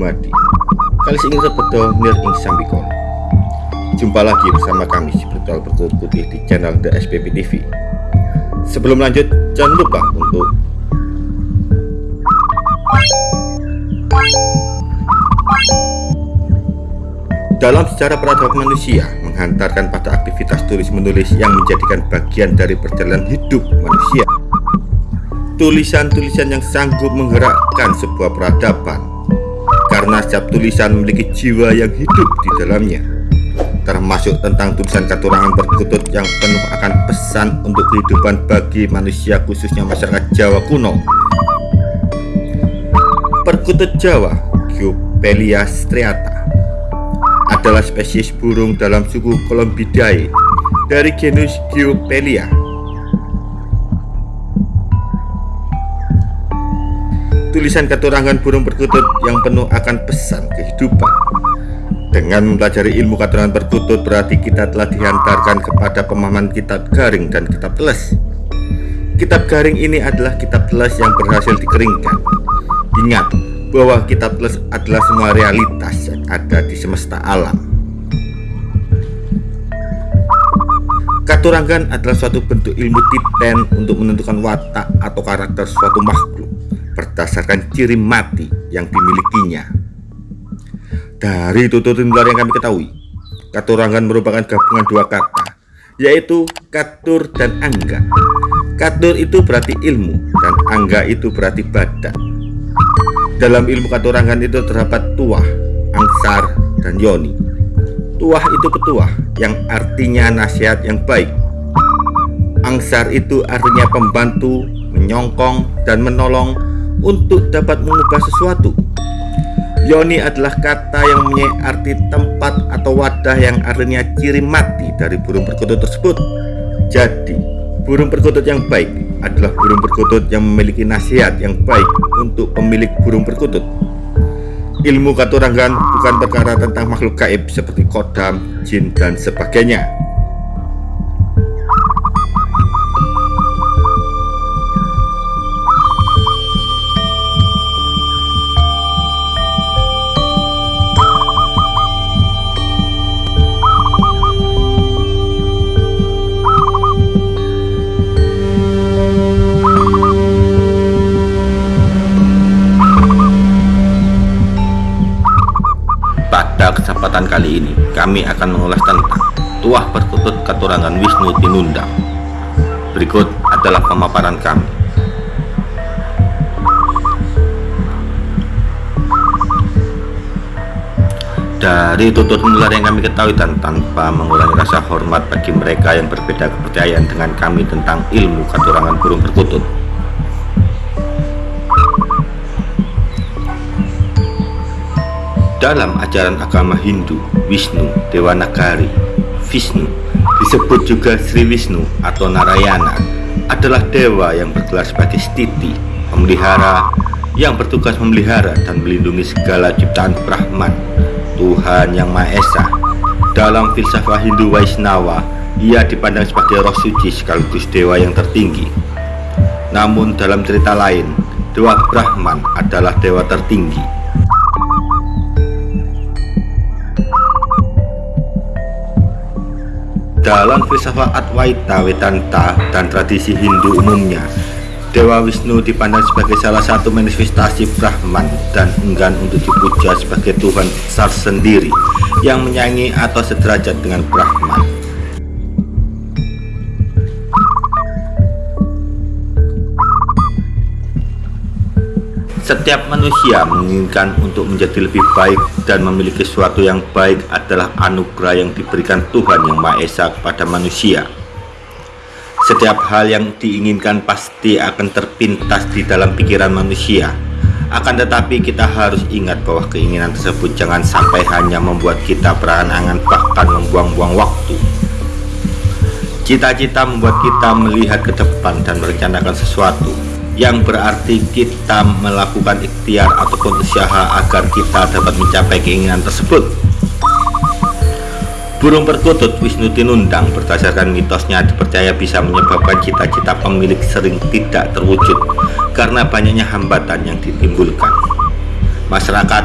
Dumadi Kali ingin sebetul nir ing sambikon Jumpa lagi bersama kami si Brutal Berkulit Putih di channel The SPP TV Sebelum lanjut jangan lupa untuk Dalam sejarah peradaban manusia menghantarkan pada aktivitas tulis-menulis yang menjadikan bagian dari perjalanan hidup manusia. Tulisan-tulisan yang sanggup menggerakkan sebuah peradaban karena setiap tulisan memiliki jiwa yang hidup di dalamnya termasuk tentang tulisan katurangan berkutut yang penuh akan pesan untuk kehidupan bagi manusia khususnya masyarakat Jawa kuno Perkutut Jawa Geopelia striata adalah spesies burung dalam suku Columbidae dari genus Geopelia. Tulisan keturangan burung perkutut yang penuh akan pesan kehidupan. Dengan mempelajari ilmu katurangan perkutut berarti kita telah dihantarkan kepada pemahaman kitab garing dan kitab teles. Kitab garing ini adalah kitab teles yang berhasil dikeringkan. Ingat, bahwa kitab teles adalah semua realitas yang ada di semesta alam. Katurangan adalah suatu bentuk ilmu titen untuk menentukan watak atau karakter suatu makhluk berdasarkan ciri mati yang dimilikinya. Dari tutur nular yang kami ketahui, katurangan merupakan gabungan dua kata, yaitu katur dan angga. Katur itu berarti ilmu dan angga itu berarti badan. Dalam ilmu katurangan itu terdapat tuah, angsar, dan yoni. Tuah itu petuah yang artinya nasihat yang baik. Angsar itu artinya pembantu, menyongkong, dan menolong untuk dapat mengubah sesuatu. Yoni adalah kata yang mempunyai arti tempat atau wadah yang artinya ciri mati dari burung perkutut tersebut. Jadi, burung perkutut yang baik adalah burung perkutut yang memiliki nasihat yang baik untuk pemilik burung perkutut. Ilmu katurangan bukan perkara tentang makhluk gaib seperti kodam, jin, dan sebagainya. Kami akan mengulas tentang tuah perkutut katurangan Wisnu Tinundang. Berikut adalah pemaparan kami. Dari tutur nular yang kami ketahui dan tanpa mengurangi rasa hormat bagi mereka yang berbeda kepercayaan dengan kami tentang ilmu katurangan burung perkutut Dalam ajaran agama Hindu, Wisnu, Dewa Nagari, Vishnu, disebut juga Sri Wisnu atau Narayana, adalah dewa yang bergelar sebagai stiti, pemelihara, yang bertugas memelihara dan melindungi segala ciptaan Brahman, Tuhan yang Maha Esa. Dalam filsafat Hindu Vaishnava, ia dipandang sebagai roh suci sekaligus dewa yang tertinggi. Namun dalam cerita lain, Dewa Brahman adalah dewa tertinggi Dalam filsafat Advaita, Vedanta, dan tradisi Hindu umumnya, Dewa Wisnu dipandang sebagai salah satu manifestasi Brahman dan enggan untuk dipuja sebagai Tuhan besar sendiri yang menyanyi atau sederajat dengan Brahman. Setiap manusia menginginkan untuk menjadi lebih baik dan memiliki sesuatu yang baik adalah anugerah yang diberikan Tuhan Yang Maha Esa kepada manusia. Setiap hal yang diinginkan pasti akan terpintas di dalam pikiran manusia. Akan tetapi kita harus ingat bahwa keinginan tersebut jangan sampai hanya membuat kita berangan bahkan membuang-buang waktu. Cita-cita membuat kita melihat ke depan dan merencanakan sesuatu yang berarti kita melakukan ikhtiar ataupun usaha agar kita dapat mencapai keinginan tersebut. Burung perkutut Wisnu Tinundang berdasarkan mitosnya dipercaya bisa menyebabkan cita-cita pemilik sering tidak terwujud karena banyaknya hambatan yang ditimbulkan. Masyarakat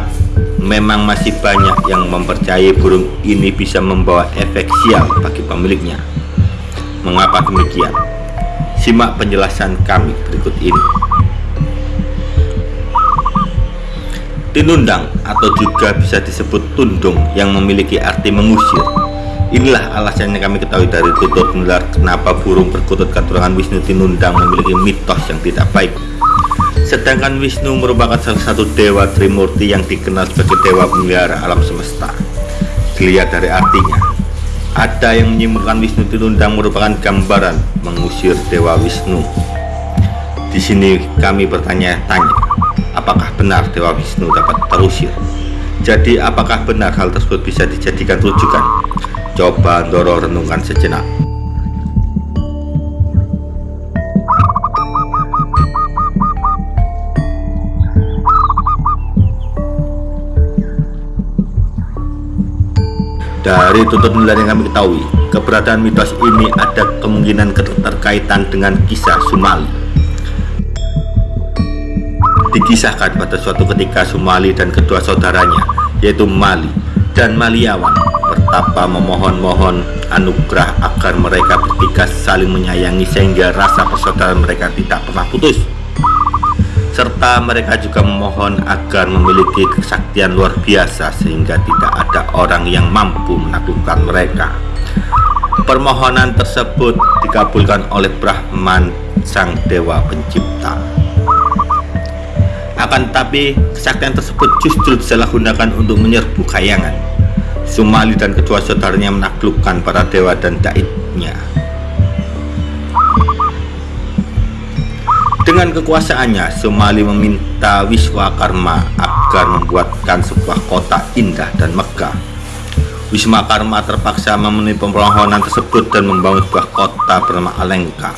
memang masih banyak yang mempercayai burung ini bisa membawa efek sial bagi pemiliknya. Mengapa demikian? Simak penjelasan kami berikut ini. Tinundang atau juga bisa disebut tundung yang memiliki arti mengusir. Inilah alasannya kami ketahui dari tutur menular kenapa burung berkutut katurangan Wisnu Tinundang memiliki mitos yang tidak baik. Sedangkan Wisnu merupakan salah satu dewa Trimurti yang dikenal sebagai dewa pemelihara alam semesta. Dilihat dari artinya, ada yang menyimpulkan Wisnu Tinundang merupakan gambaran mengusir dewa Wisnu. Di sini kami bertanya-tanya, apakah benar dewa Wisnu dapat terusir? Jadi apakah benar hal tersebut bisa dijadikan rujukan? Coba Doro renungkan sejenak. Dari tutur nilai yang kami ketahui, keberadaan mitos ini ada kemungkinan keterkaitan dengan kisah Sumali. Dikisahkan pada suatu ketika Sumali dan kedua saudaranya, yaitu Mali dan Maliawan, bertapa memohon-mohon anugerah agar mereka bertiga saling menyayangi sehingga rasa persaudaraan mereka tidak pernah putus serta mereka juga memohon agar memiliki kesaktian luar biasa sehingga tidak ada orang yang mampu menaklukkan mereka. Permohonan tersebut dikabulkan oleh Brahman sang dewa pencipta. Akan tetapi kesaktian tersebut justru disalahgunakan untuk menyerbu kayangan. Sumali dan kedua saudaranya menaklukkan para dewa dan daitnya. Dengan kekuasaannya, Somali meminta Wiswakarma agar membuatkan sebuah kota indah dan megah. Wiswakarma terpaksa memenuhi permohonan tersebut dan membangun sebuah kota bernama Alengka.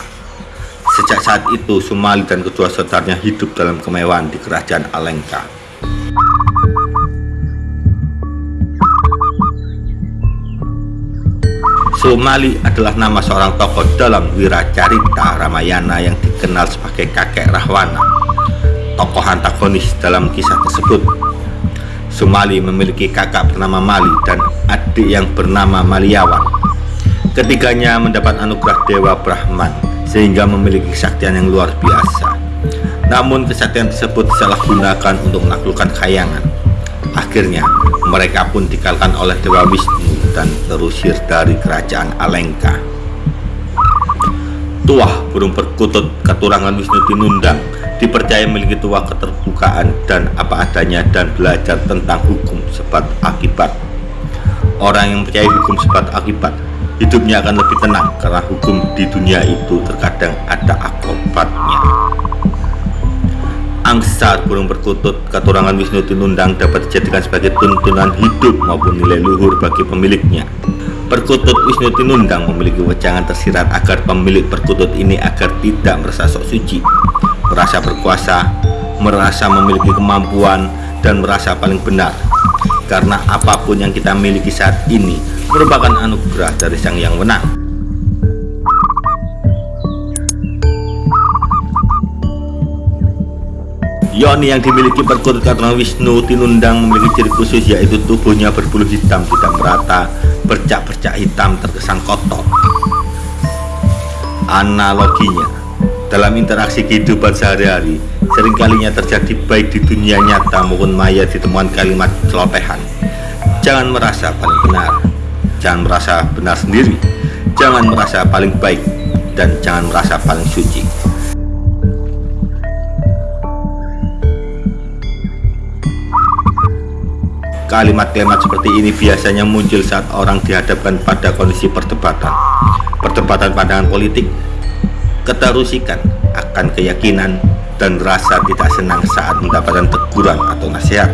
Sejak saat itu, Somali dan kedua saudaranya hidup dalam kemewahan di kerajaan Alengka. Sumali adalah nama seorang tokoh dalam wiracarita Ramayana yang dikenal sebagai kakek Rahwana, tokoh antagonis dalam kisah tersebut. Sumali memiliki kakak bernama Mali dan adik yang bernama Maliawan. Ketiganya mendapat anugerah Dewa Brahman sehingga memiliki kesaktian yang luar biasa. Namun kesaktian tersebut disalahgunakan untuk menaklukkan kayangan. Akhirnya mereka pun dikalahkan oleh Dewa Wisnu dan terusir dari kerajaan Alengka. Tuah burung perkutut keturangan Wisnu Tinundang dipercaya memiliki tuah keterbukaan dan apa adanya dan belajar tentang hukum sebab akibat. Orang yang percaya hukum sebab akibat hidupnya akan lebih tenang karena hukum di dunia itu terkadang ada akibatnya. Angsa burung perkutut keturangan Wisnu Tinundang dapat dijadikan sebagai tuntunan hidup maupun nilai luhur bagi pemiliknya. Perkutut Wisnu Tinundang memiliki wejangan tersirat agar pemilik perkutut ini agar tidak merasa sok suci, merasa berkuasa, merasa memiliki kemampuan, dan merasa paling benar. Karena apa pun yang kita miliki saat ini merupakan anugerah dari Sang Yang Menang. Yoni yang dimiliki perkutut karena Wisnu Tinundang memiliki ciri khusus yaitu tubuhnya berbulu hitam tidak merata, bercak-bercak hitam terkesan kotor. Analoginya, dalam interaksi kehidupan sehari-hari, seringkalinya terjadi baik di dunia nyata maupun maya ditemukan kalimat celotehan. Jangan merasa paling benar, jangan merasa benar sendiri, jangan merasa paling baik, dan jangan merasa paling suci. Kalimat-kalimat seperti ini biasanya muncul saat orang dihadapkan pada kondisi perdebatan. Perdebatan pandangan politik, keterusikan akan keyakinan, dan rasa tidak senang saat mendapatkan teguran atau nasihat.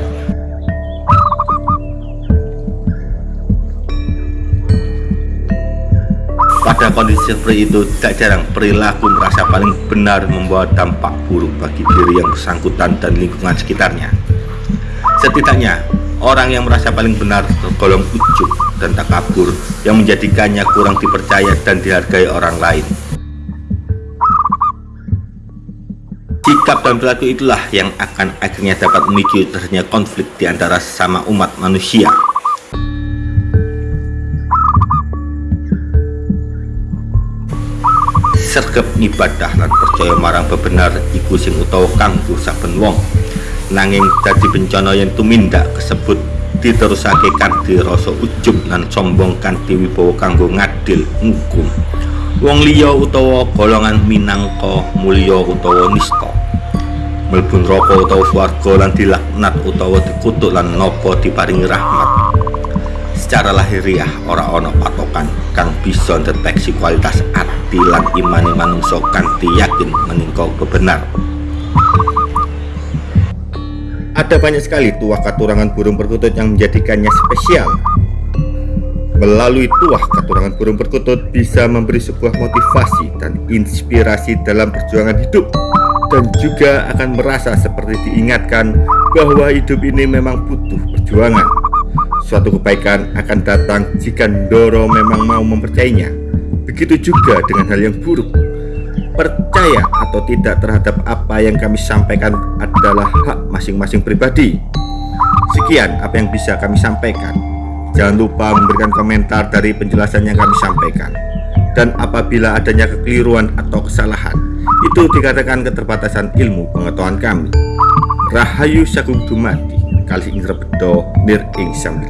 Pada kondisi seperti itu, tidak jarang perilaku merasa paling benar membawa dampak buruk bagi diri yang bersangkutan dan lingkungan sekitarnya. Setidaknya, Orang yang merasa paling benar tergolong ujuk dan takabur yang menjadikannya kurang dipercaya dan dihargai orang lain. Sikap dan perilaku itulah yang akan akhirnya dapat memicu terjadinya konflik di antara sama umat manusia. Sergep ibadah lan percaya marang bebenar iku sing utawa kanggo saben wong. Nanging dadi bencana yang tumindak kesebut diterusake kanthi rasa ujub lan sombong kanthi wibawa kanggo ngadil ngukum. Wong liya utawa golongan minangka mulya utawa nista. Mlebu neraka utawa swarga lan dilaknat utawa dikutuk lan napa diparingi rahmat. Secara lahiriah ora ana patokan kang bisa deteksi kualitas ati lan imane manungsa kanthi yakin meningka kebenar. Ada banyak sekali tuah katurangan burung perkutut yang menjadikannya spesial. Melalui tuah katurangan burung perkutut bisa memberi sebuah motivasi dan inspirasi dalam perjuangan hidup dan juga akan merasa seperti diingatkan bahwa hidup ini memang butuh perjuangan. Suatu kebaikan akan datang jika Ndoro memang mau mempercayainya. Begitu juga dengan hal yang buruk. Percaya atau tidak terhadap apa yang kami sampaikan adalah hak masing-masing pribadi. Sekian apa yang bisa kami sampaikan. Jangan lupa memberikan komentar dari penjelasan yang kami sampaikan. Dan apabila adanya kekeliruan atau kesalahan, itu dikatakan keterbatasan ilmu pengetahuan kami. Rahayu Sagung Dumadi kali ing rebedo nir ing sang